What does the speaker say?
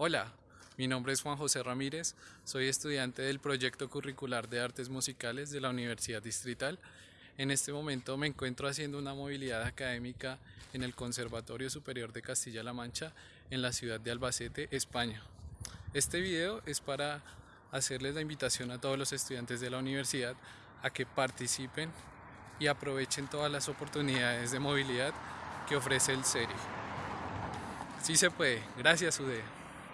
Hola, mi nombre es Juan José Ramírez, soy estudiante del proyecto curricular de artes musicales de la Universidad Distrital. En este momento me encuentro haciendo una movilidad académica en el Conservatorio Superior de Castilla-La Mancha en la ciudad de Albacete, España. Este video es para hacerles la invitación a todos los estudiantes de la universidad a que participen y aprovechen todas las oportunidades de movilidad que ofrece el SERI. Sí se puede, gracias UDE.